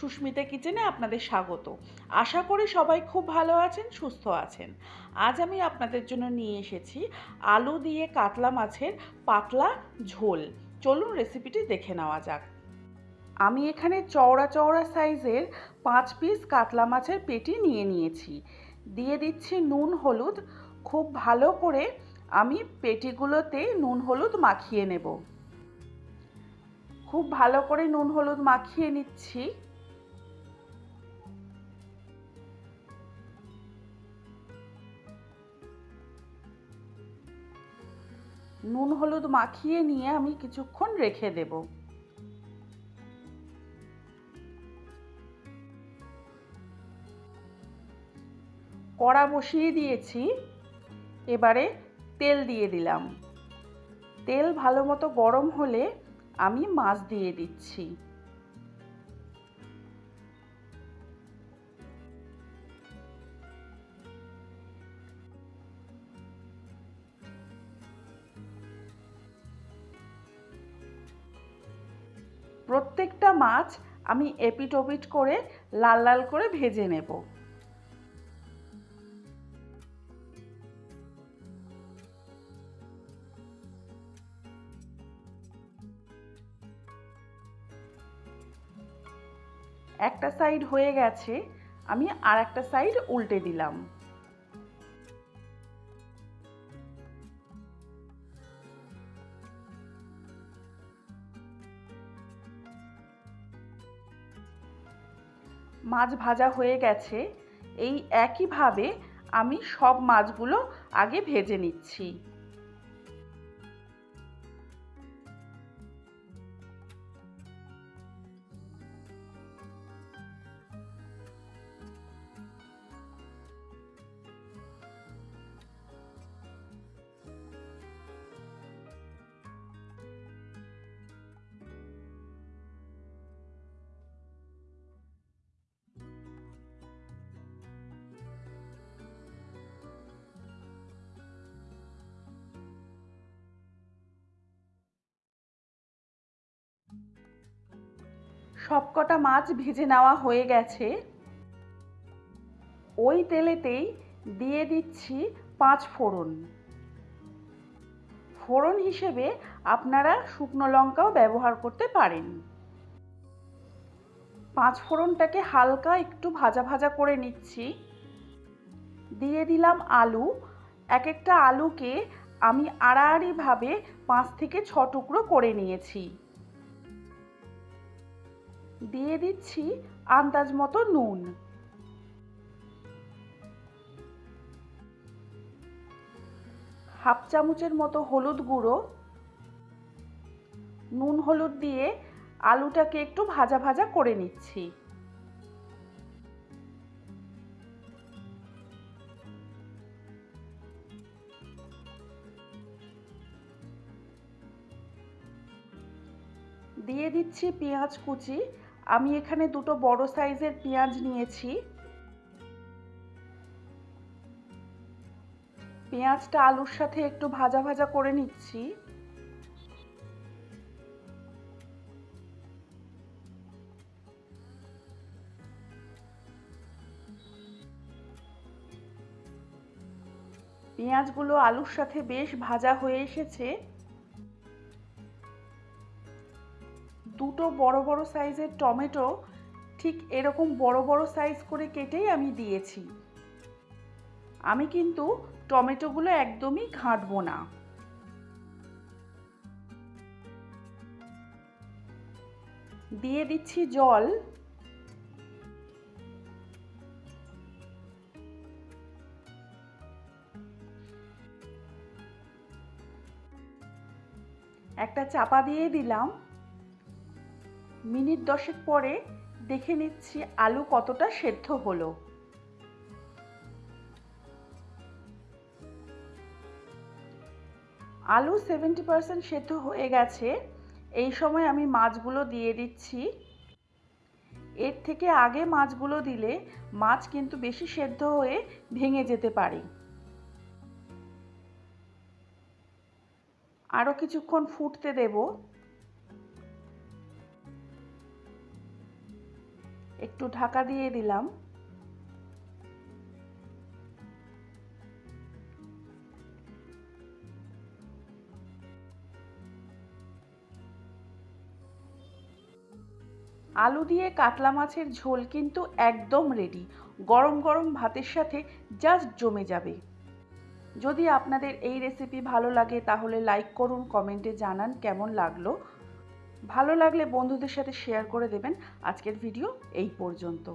সুস্মিতা কিচেনে আপনাদের স্বাগত। আশা করি সবাই খুব ভালো আছেন, সুস্থ আছেন। আজ আমি আপনাদের জন্য নিয়ে এসেছি আলু দিয়ে কাতলা মাছের পাতলা ঝোল। চলুন রেসিপিটি দেখে নেওয়া যাক। আমি এখানে চওড়া চওড়া সাইজের পাঁচ পিস কাতলা মাছের পেটি নিয়ে নিয়েছি। দিয়ে দিচ্ছি নুন, হলুদ। খুব ভালো করে আমি পেটিগুলোতে নুন, হলুদ মাখিয়ে নেব। খুব ভালো করে নুন, হলুদ মাখিয়ে নিচ্ছি। নুন হলুদ মাখিয়ে নিয়ে আমি কিছুক্ষণ রেখে দেব। কড়া বসিয়ে দিয়েছি। এবারে তেল দিয়ে দিলাম। তেল ভালো মতো গরম হলে আমি মাছ দিয়ে দিচ্ছি। প্রত্যেকটা মাছ আমি এপিট ওপিট করে লাল লাল করে ভেজে নেব। একটা সাইড হয়ে গেছে, আমি আর একটা সাইড উল্টে দিলাম। মাছ ভাজা হয়ে গেছে এই একইভাবে আমি সব মাছগুলো আগে ভেজে নিচ্ছি। সবকটা মাছ ভেজে নেওয়া হয়ে গেছে। ওই তেলেতেই দিয়ে দিচ্ছি পাঁচ ফোড়ন। ফোড়ন হিসেবে আপনারা শুকনো লঙ্কাও ব্যবহার করতে পারেন। পাঁচ ফোড়নটাকে হালকা একটু ভাজা ভাজা করে নিচ্ছি। দিয়ে দিলাম আলু। এক একটা আলুকে আমি আড়াআড়িভাবে পাঁচ থেকে ছ টুকরো করে নিয়েছি। দিয়ে দিচ্ছি আন্দাজ মতো নুন। হাফ চামচের মতো হলুদ গুঁড়ো। নুন হলুদ দিয়ে আলুটাকে একটু ভাজা ভাজা করে নিচ্ছি। দিয়ে দিচ্ছি পেঁয়াজ কুচি আমি এখানে দুটো বড় সাইজের পেঁয়াজ নিয়েছি। পেঁয়াজটা আলুর সাথে একটু ভাজা ভাজা করে নিচ্ছি। পেঁয়াজগুলো আলুর সাথে বেশ ভাজা হয়ে এসেছে। দুটো বড় বড় সাইজের টমেটো ঠিক এরকম বড় বড় সাইজ করে কেটেই আমি দিয়েছি। আমি কিন্তু টমেটোগুলো একদমই ঘাঁটবো না। দিয়ে দিচ্ছি জল। একটা চাপা দিয়ে দিলাম। মিনিট দশেক পরে দেখে নিচ্ছি আলু কতটা সেদ্ধ হলো। আলু সেভেন্টি পারসেন্ট সেদ্ধ হয়ে গেছে। এই সময় আমি মাছগুলো দিয়ে দিচ্ছি। এর থেকে আগে মাছগুলো দিলে মাছ কিন্তু বেশি সেদ্ধ হয়ে ভেঙে যেতে পারে। আরও কিছুক্ষণ ফুটতে দেব। একটু ঢাকা দিয়ে দিলাম। আলু দিয়ে কাতলা মাছের ঝোল কিন্তু একদম রেডি গরম গরম ভাতের সাথে জাস্ট জমে যাবে। যদি আপনাদের এই রেসিপি ভালো লাগে তাহলে লাইক করুন কমেন্টে জানান কেমন লাগল। ভালো লাগলে বন্ধুদের সাথে শেয়ার করে দেবেন। আজকের ভিডিও এই পর্যন্ত।